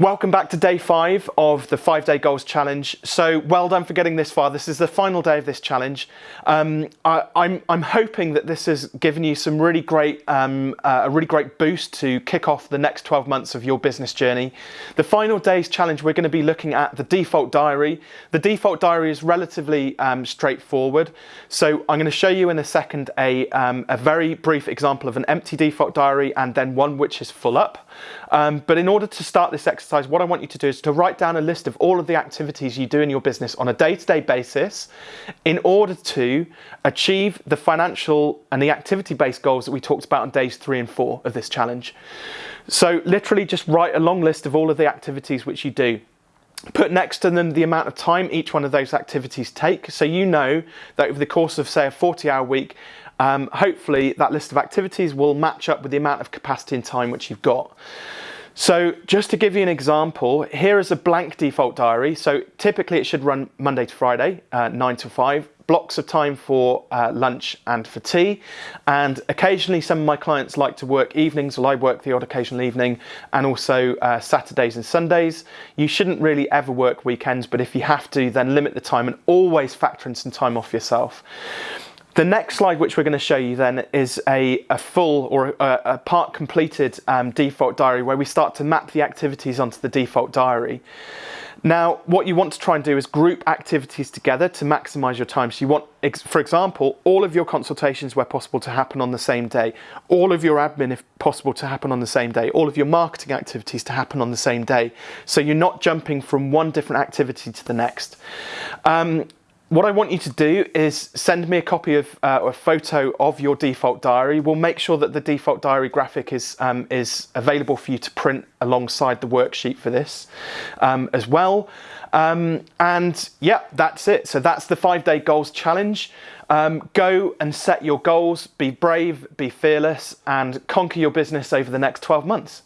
Welcome back to day five of the five day goals challenge. So well done for getting this far. This is the final day of this challenge. Um, I, am I'm, I'm hoping that this has given you some really great, um, uh, a really great boost to kick off the next 12 months of your business journey. The final day's challenge, we're going to be looking at the default diary. The default diary is relatively um, straightforward. So I'm going to show you in a second a, um, a very brief example of an empty default diary and then one which is full up. Um, but in order to start this exercise, exercise, what I want you to do is to write down a list of all of the activities you do in your business on a day-to-day -day basis in order to achieve the financial and the activity-based goals that we talked about on days three and four of this challenge. So literally just write a long list of all of the activities which you do. Put next to them the amount of time each one of those activities take. So you know that over the course of say a 40 hour week um, hopefully that list of activities will match up with the amount of capacity and time which you've got so just to give you an example, here is a blank default diary. So typically it should run Monday to Friday, uh, 9 to 5, blocks of time for uh, lunch and for tea. And occasionally some of my clients like to work evenings, well I work the odd occasional evening, and also uh, Saturdays and Sundays. You shouldn't really ever work weekends, but if you have to, then limit the time and always factor in some time off yourself. The next slide which we're going to show you then is a, a full or a, a part completed um, default diary where we start to map the activities onto the default diary. Now, what you want to try and do is group activities together to maximize your time. So you want, for example, all of your consultations where possible to happen on the same day, all of your admin if possible to happen on the same day, all of your marketing activities to happen on the same day. So you're not jumping from one different activity to the next. Um, what I want you to do is send me a copy of uh, a photo of your default diary. We'll make sure that the default diary graphic is, um, is available for you to print alongside the worksheet for this um, as well. Um, and yeah, that's it. So that's the five day goals challenge. Um, go and set your goals, be brave, be fearless and conquer your business over the next 12 months.